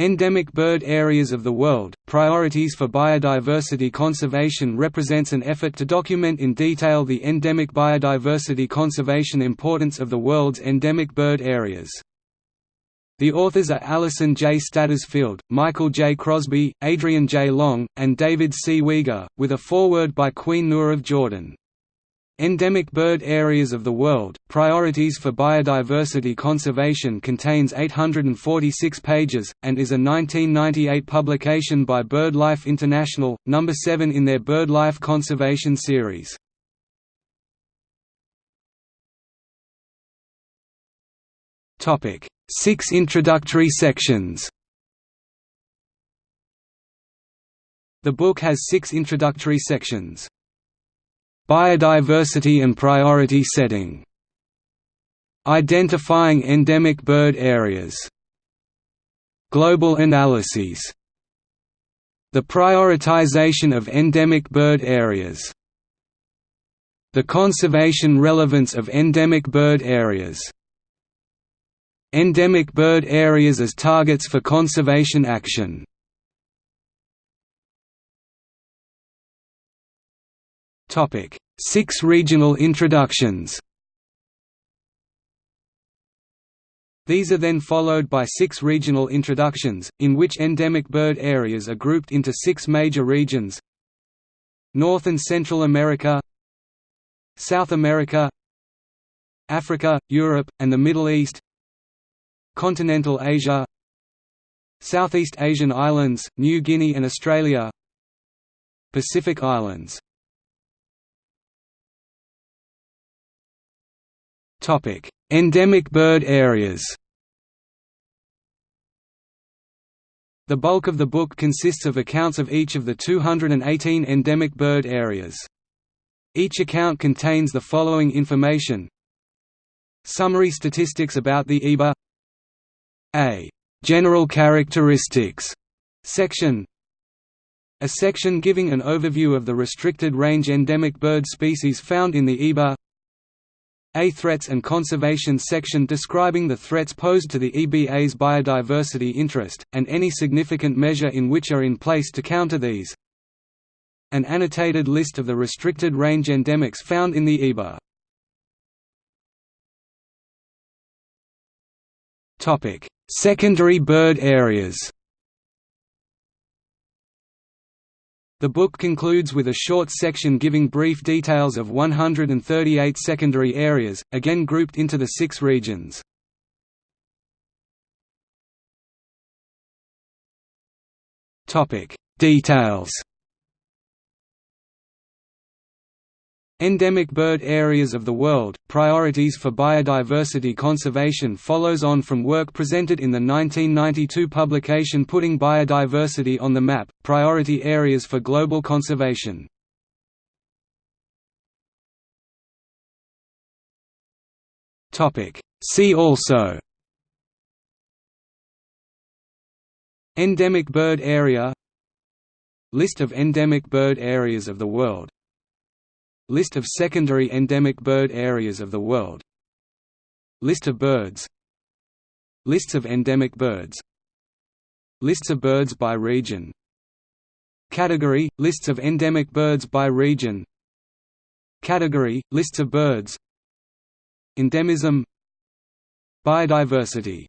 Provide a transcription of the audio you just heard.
Endemic bird areas of the world, priorities for biodiversity conservation represents an effort to document in detail the endemic biodiversity conservation importance of the world's endemic bird areas. The authors are Alison J. Stattersfield, Michael J. Crosby, Adrian J. Long, and David C. Wege, with a foreword by Queen Noor of Jordan. Endemic Bird Areas of the World, Priorities for Biodiversity Conservation contains 846 pages, and is a 1998 publication by BirdLife International, number 7 in their BirdLife Conservation series. Six introductory sections The book has six introductory sections. Biodiversity and priority setting. Identifying endemic bird areas. Global analyses. The prioritization of endemic bird areas. The conservation relevance of endemic bird areas. Endemic bird areas as targets for conservation action Six regional introductions. These are then followed by six regional introductions, in which endemic bird areas are grouped into six major regions. North and Central America South America Africa, Europe, and the Middle East Continental Asia Southeast Asian islands, New Guinea and Australia Pacific Islands Endemic bird areas. The bulk of the book consists of accounts of each of the 218 endemic bird areas. Each account contains the following information. Summary statistics about the EBA A. General characteristics. Section. A section giving an overview of the restricted range endemic bird species found in the EBA a Threats and Conservation section describing the threats posed to the EBA's biodiversity interest, and any significant measure in which are in place to counter these. An annotated list of the restricted range endemics found in the EBA. Secondary bird areas The book concludes with a short section giving brief details of 138 secondary areas, again grouped into the six regions. Details Endemic bird areas of the world, priorities for biodiversity conservation follows on from work presented in the 1992 publication Putting Biodiversity on the Map, Priority Areas for Global Conservation. See also Endemic bird area List of endemic bird areas of the world List of secondary endemic bird areas of the world. List of birds. Lists of endemic birds. Lists of birds by region. Category – Lists of endemic birds by region. Category – Lists of birds. Endemism. Biodiversity